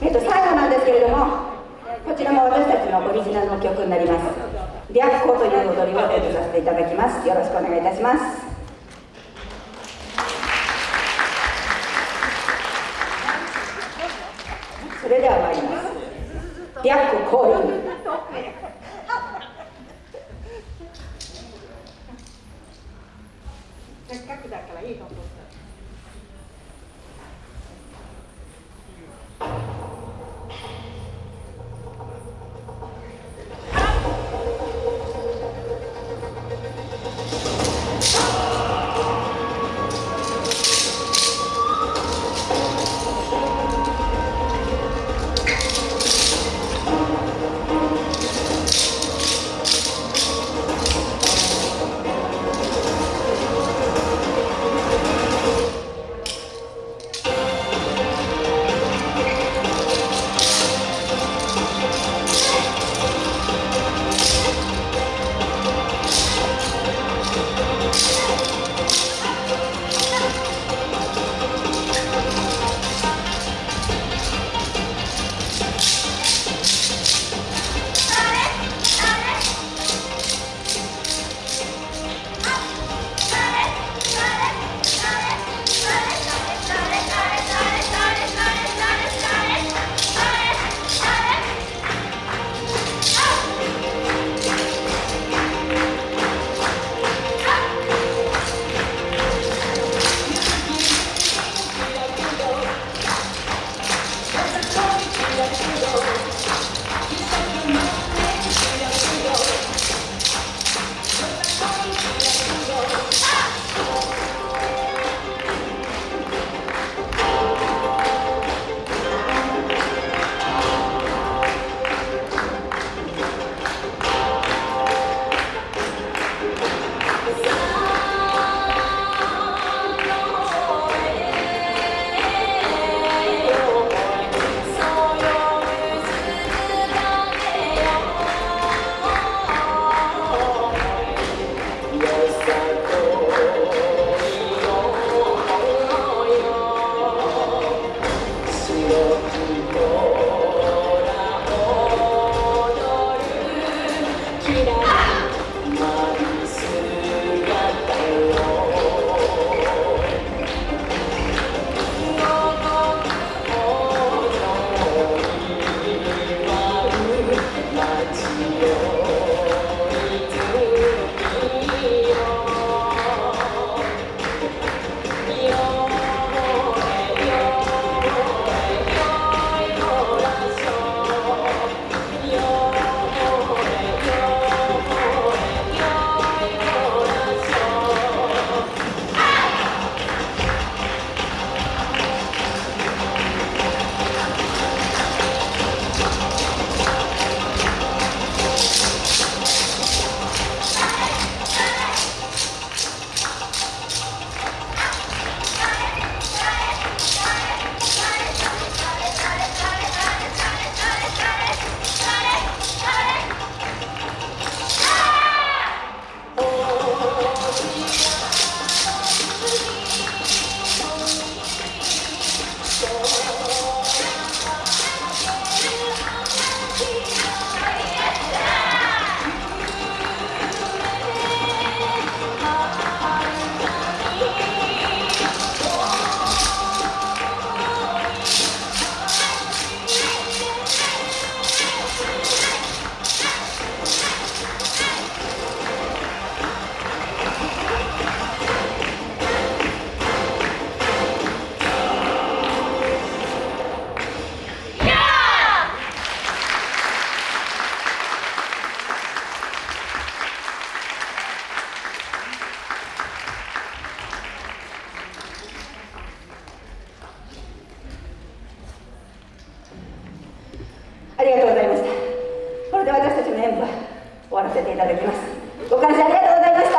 えっと、最後なんですけれどもこちらも私たちのオリジナルの曲になります「白虎」という踊りを演じさせていただきます。よろしくお願いいたします。それでは参ります「白虎降臨」せっかくだからいいの終わらせていただきます。ご感謝ありがとうございました。